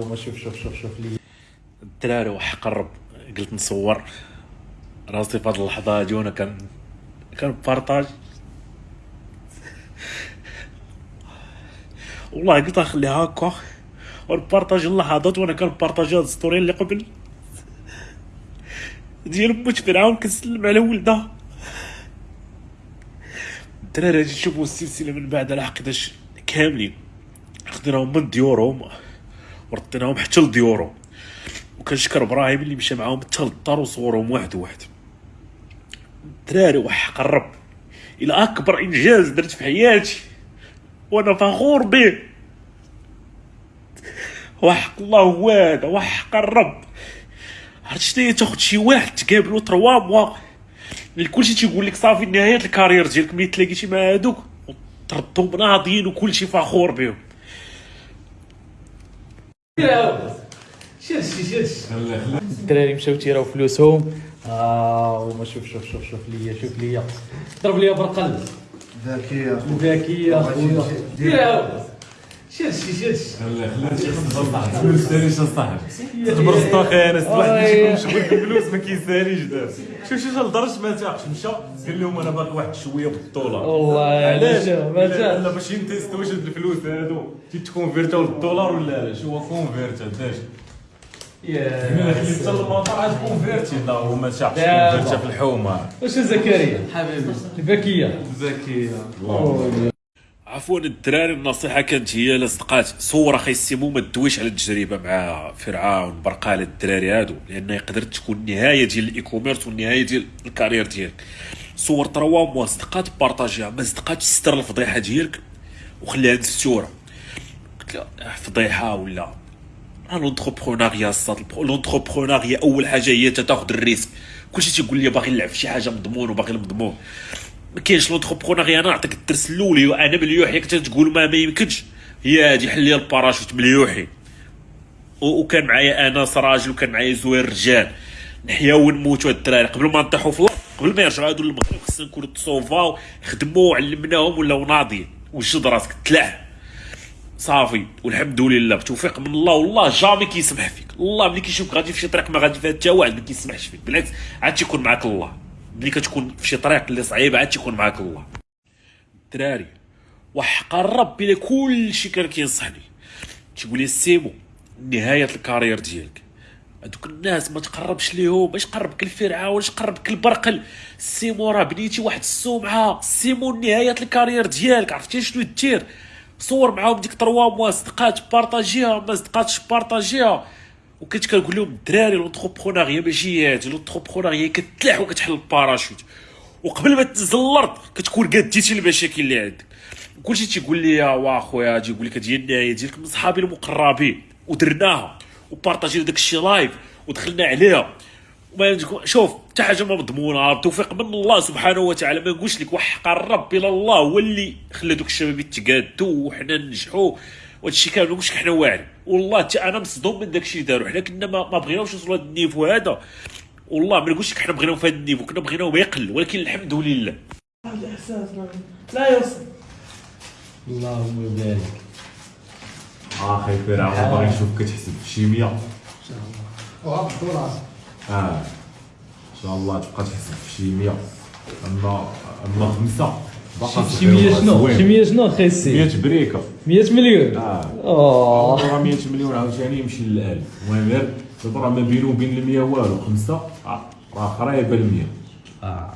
شوف شوف شوف شوف لي. الدراري واحد قرب. قلت نصور. راسي في هاد اللحظة هادي كان كان بارطاج. والله قلت اخليها هكا ونبارطاج اللحظات وأنا كان بارطاجي هاد الستوري اللي قبل. ديال موت فرعون كنسلم على ولدها الدراري غادي تشوفوا السلسلة من بعد على حقداش كاملين. خديناهم من ديورهم. ورديناهم حتى لديورهم. وكنشكر إبراهيم اللي مشى معاهم حتى للدار وصورهم واحد واحد. الدراري وح قرب إلى أكبر إنجاز درت في حياتي. وأنا فخور به. وحق الله هو هذا وحق الرب. عرفت شنو هي تاخد شي واحد تقابلو تروا موا. كلشي تيقول لك صافي نهاية الكارير ديالك ملي تلاقيتي مع هادوك. وتردهم ناضيين وكلشي فخور بهم. شرشي شرشي الدراري مشاو تيراو فلوسهم آه هما شوف شوف شوف شوف ليا شوف ليا. ضرب ليا برقل. ذكية ذكية خويا ديرها شرشي شرشي فلوس ثاني شو صاحب تبرزت أخي أنا واحد مشغول بالفلوس ما كيساليش دابا شوف شوف لدرجه ما تاعش مشى قال لهم أنا باغي واحد شوية بالدولار والله علاش؟ لا لا باش ينتيست واش هاد الفلوس هادو تيتكونفيرتاو للدولار ولا لا شو هو كونفيرت داش من يا حتى المطار عاد كونفيرتي لا هو ما شافش لا. كونفيرتا في الحومه واش زكريا حبيبي ذكية ذكيه عفوا الدراري النصيحة كانت هي لاصدقات صور أخي السيمو ما تدويش على التجربة مع فرعون برقال الدراري هادو لأن يقدر تكون النهايه ديال الاي كوميرس والنهايه ديال الكارير ديالك. صور تروا موا صدقات بارطاجيها ما صدقاتش ستر الفضيحة ديالك وخليها مستوره قلت لها فضيحة ولا؟ لونتربرونيا الصاد لونتربرونيا أول حاجة هي تاخذ الريسك. كلشي تيقول لي باغي نلعب في شي حاجة مضمون وباغي المضمون ما كاينش لونتربرونيا أنا نعطيك الدرس الأولي وأنا مليوحي كنت تقول ما ما يمكنش. هي هادي حل لي الباراشوت مليوحي وكان معايا انس راجل وكان معايا زوير رجال. نحياو ونموتوا الدراري. قبل ما نطيحوا في الأرض قبل ما يرجعوا هادو للمغرب خصنا نكونوا تصوفاو خدموا علمناهم ولاو ناضيين. وجد راسك تلع صافي والحمد لله. بتوفيق من الله والله جامي كيسمح فيك. الله ملي كيشوفك غادي في شي طريق ما غادي فيها حتى واحد ما كيسمحش فيك. بالعكس عاد تيكون معاك الله. ملي كتكون في شي طريق اللي صعيبه عاد تيكون معاك الله الدراري وحق الرب بلا كل شي كان كينصحني. تيقول لي سيمو نهاية الكارير ديالك. هذوك الناس ما تقربش ليهم باش قربك الفرعون اش قربك البرقل سيمو راه بنيتي واحد السمعة. سيمو نهاية ال carrière ديالك عرفتي شنو دير؟ صور معاهم ديك trois mois صدقات بارطاجيها ما صدقاتش بارطاجيها وكنت كنقول لهم الدراري l'entrepreneuriat ماشي هادي l'entrepreneuriat كتلاح وكتحل الباراشوت. وقبل ما تنزل الأرض كتكون قديتي المشاكل اللي عندك. كلشي تيقول لي وا خويا تيقول لك هي النهايه ديالك من صحابي المقربين. ودرناها وبارطاجينا داك الشيء live ودخلنا عليها. شوف حتى حاجة ما مضمونة التوفيق من الله سبحانه وتعالى. ما نقولش لك وحق الرب إلى الله هو اللي خلى دوك الشباب يتقادوا وحنا ننجحوا. وهذا الشيء كامل ما حنا واعرين والله حتى أنا مصدوم من داك الشيء داروا حنا كنا ما, ما بغيناوش نوصلوا لهذا النيفو هذا. والله ما نقولش لك حنا بغيناو في هذا النيفو. كنا بغيناو يقل ولكن الحمد لله. لا يوصل. اللهم بارك. أخي فرعون باغي نشوفك كتحسب في شي 100 وهذا الدولار آه. إن شاء الله تبقى تحسب في شي 100 اما أما خمسة. باقا شي 100 شنو شي 100 شنو أخي السي 100 بريكه 100 مليون آه آه راه 100 مليون عاوتاني يمشي للألف المهم غير راه ما بينه وبين ال 100 والو خمسه راه قريبه ل 100 آه